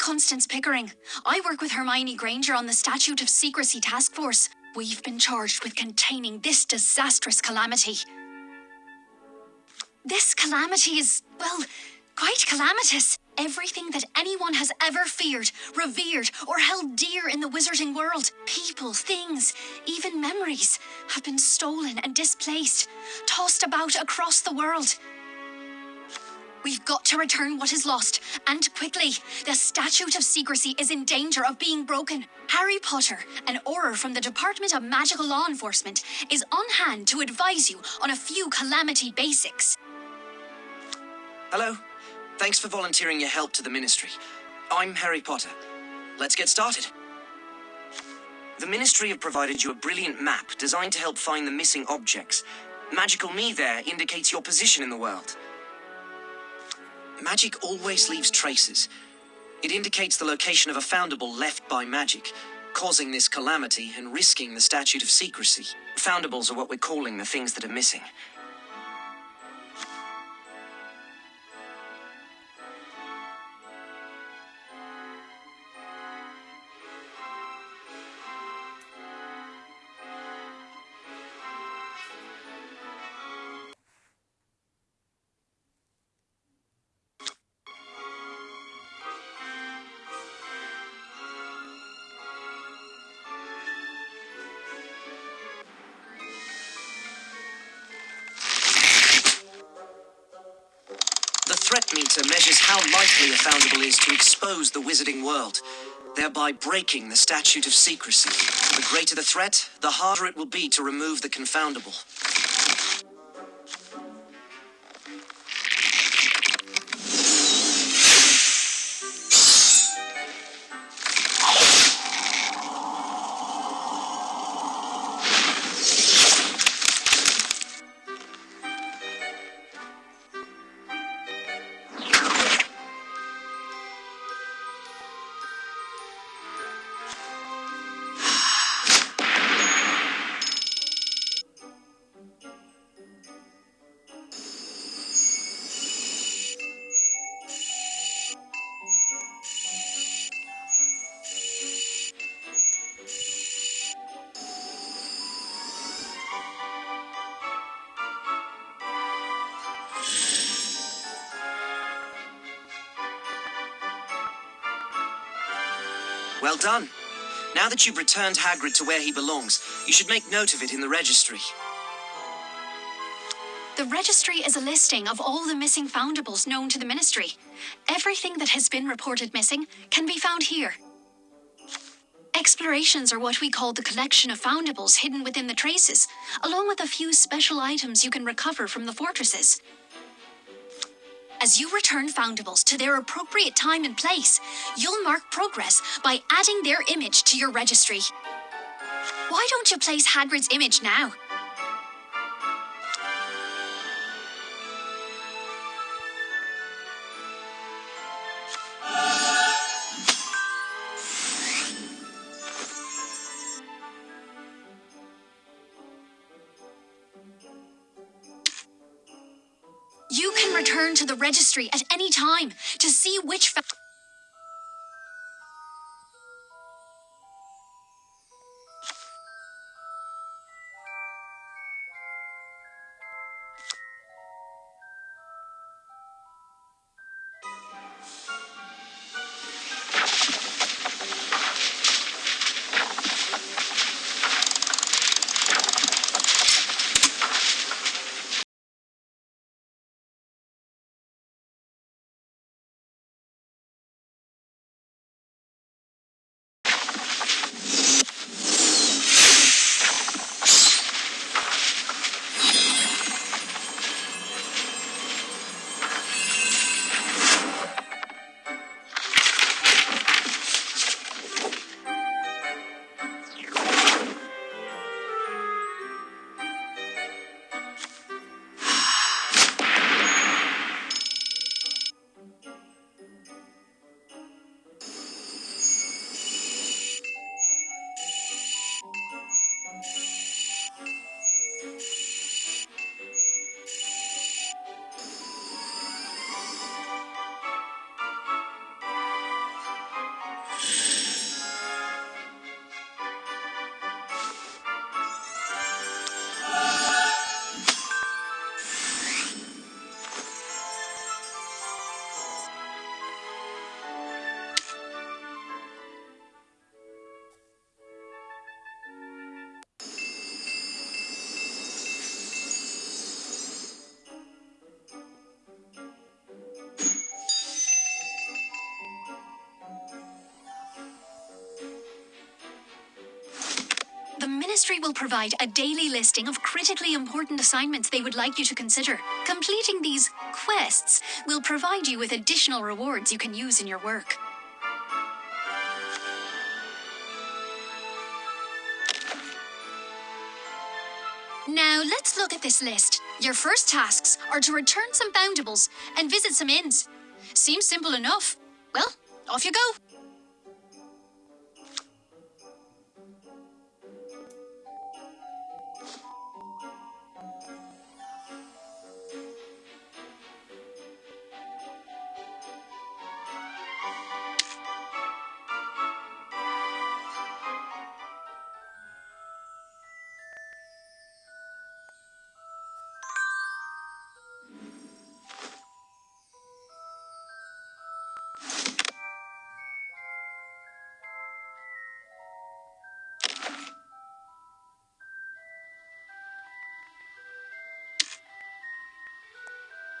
Constance Pickering. I work with Hermione Granger on the Statute of Secrecy Task Force. We've been charged with containing this disastrous calamity. This calamity is, well, quite calamitous. Everything that anyone has ever feared, revered, or held dear in the wizarding world people, things, even memories have been stolen and displaced, tossed about across the world. We've got to return what is lost, and quickly. The Statute of Secrecy is in danger of being broken. Harry Potter, an Auror from the Department of Magical Law Enforcement, is on hand to advise you on a few calamity basics. Hello. Thanks for volunteering your help to the Ministry. I'm Harry Potter. Let's get started. The Ministry have provided you a brilliant map designed to help find the missing objects. Magical Me there indicates your position in the world. Magic always leaves traces. It indicates the location of a foundable left by magic, causing this calamity and risking the statute of secrecy. Foundables are what we're calling the things that are missing. Meter measures how likely a foundable is to expose the wizarding world, thereby breaking the statute of secrecy. The greater the threat, the harder it will be to remove the confoundable. Well done. Now that you've returned Hagrid to where he belongs, you should make note of it in the registry. The registry is a listing of all the missing foundables known to the Ministry. Everything that has been reported missing can be found here. Explorations are what we call the collection of foundables hidden within the traces, along with a few special items you can recover from the fortresses. As you return foundables to their appropriate time and place, you'll mark progress by adding their image to your registry. Why don't you place Hagrid's image now? Return to the registry at any time to see which. Ministry will provide a daily listing of critically important assignments they would like you to consider. Completing these quests will provide you with additional rewards you can use in your work. Now, let's look at this list. Your first tasks are to return some foundables and visit some inns. Seems simple enough. Well, off you go.